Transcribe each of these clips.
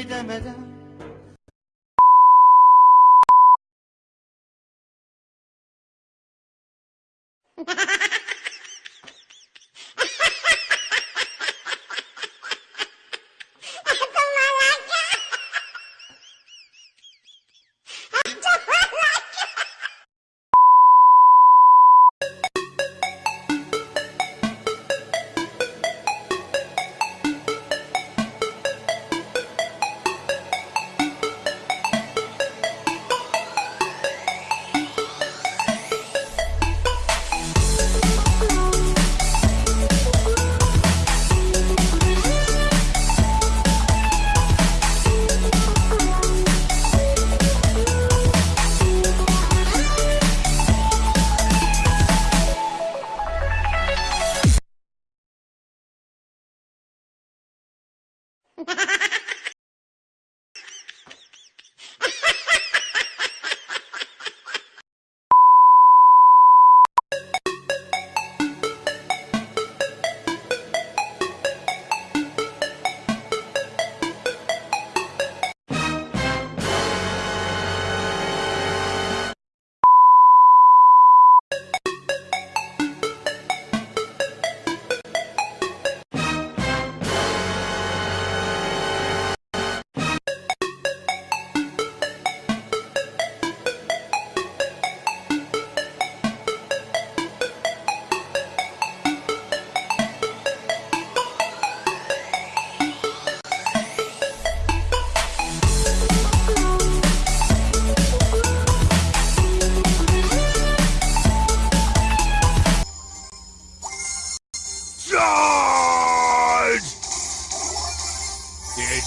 يزيد مدى Ha ha ha!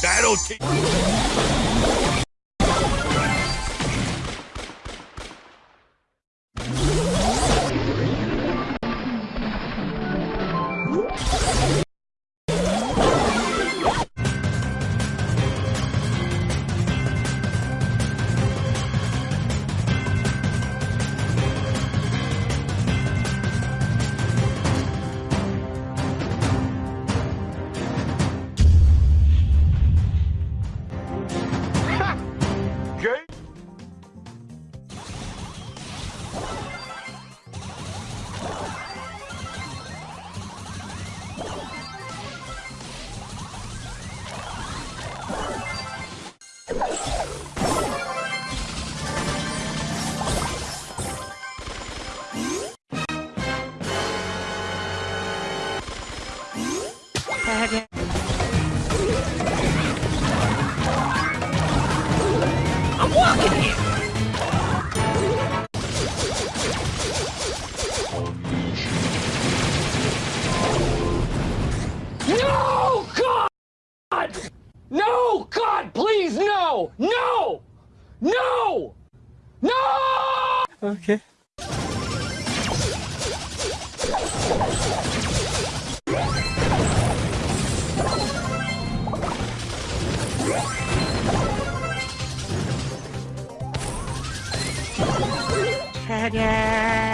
Yeah, that'll No! God! No! God, please, no! No! No! No! Okay. 차량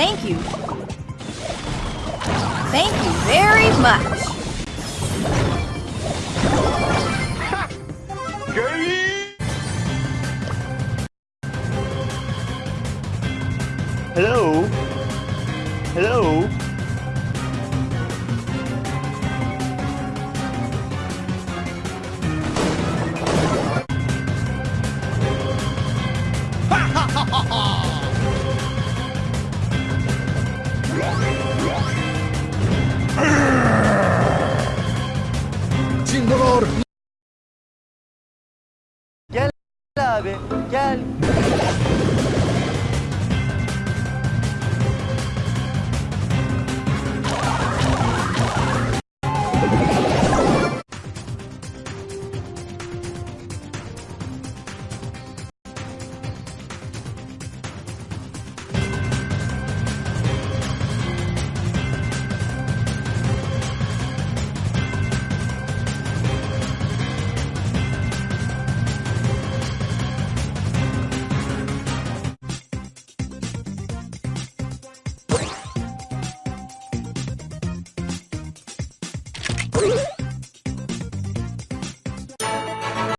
Thank you. Thank you very much. Okay. Hello? Hello? Sindolar. Gel abi, gel.